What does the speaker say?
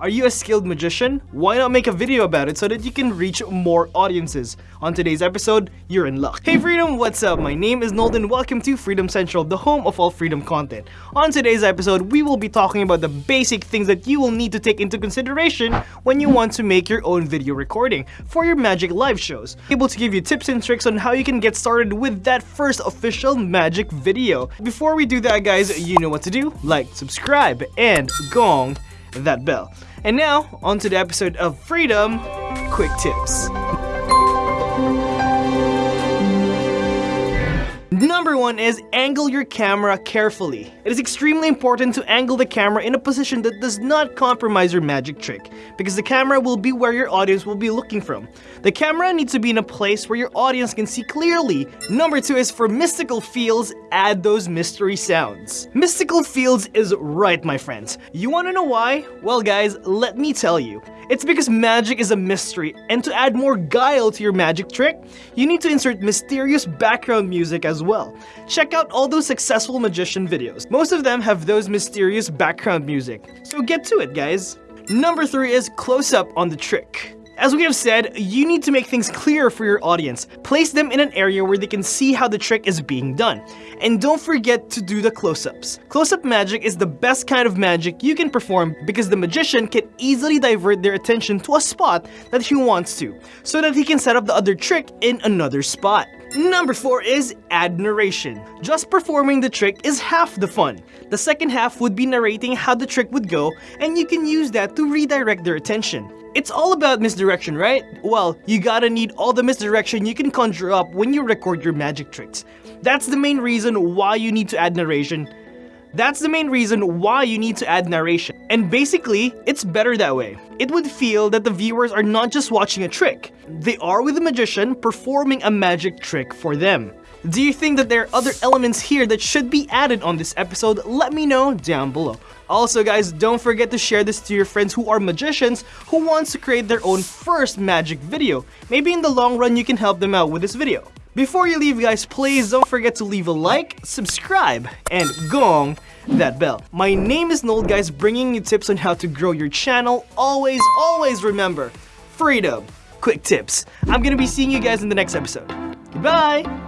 Are you a skilled magician? Why not make a video about it so that you can reach more audiences? On today's episode, you're in luck. Hey Freedom, what's up? My name is Nolden. Welcome to Freedom Central, the home of all freedom content. On today's episode, we will be talking about the basic things that you will need to take into consideration when you want to make your own video recording for your magic live shows. Able to give you tips and tricks on how you can get started with that first official magic video. Before we do that guys, you know what to do. Like, subscribe, and gong that bell. And now, on to the episode of Freedom Quick Tips. Number one is angle your camera carefully. It is extremely important to angle the camera in a position that does not compromise your magic trick, because the camera will be where your audience will be looking from. The camera needs to be in a place where your audience can see clearly. Number two is for mystical feels, add those mystery sounds. Mystical feels is right, my friends. You wanna know why? Well guys, let me tell you. It's because magic is a mystery, and to add more guile to your magic trick, you need to insert mysterious background music as well. Check out all those successful magician videos. Most of them have those mysterious background music. So get to it, guys. Number 3 is close up on the trick. As we have said, you need to make things clear for your audience. Place them in an area where they can see how the trick is being done. And don't forget to do the close-ups. Close-up magic is the best kind of magic you can perform because the magician can easily divert their attention to a spot that he wants to, so that he can set up the other trick in another spot. Number 4 is narration. Just performing the trick is half the fun. The second half would be narrating how the trick would go and you can use that to redirect their attention. It's all about misdirection, right? Well, you gotta need all the misdirection you can conjure up when you record your magic tricks. That's the main reason why you need to add narration. That's the main reason why you need to add narration. And basically, it's better that way. It would feel that the viewers are not just watching a trick, they are with the magician performing a magic trick for them. Do you think that there are other elements here that should be added on this episode? Let me know down below. Also guys, don't forget to share this to your friends who are magicians who wants to create their own first magic video. Maybe in the long run you can help them out with this video. Before you leave guys, please don't forget to leave a like, subscribe, and gong that bell. My name is Nold guys, bringing you tips on how to grow your channel. Always, always remember, freedom, quick tips. I'm gonna be seeing you guys in the next episode. Goodbye!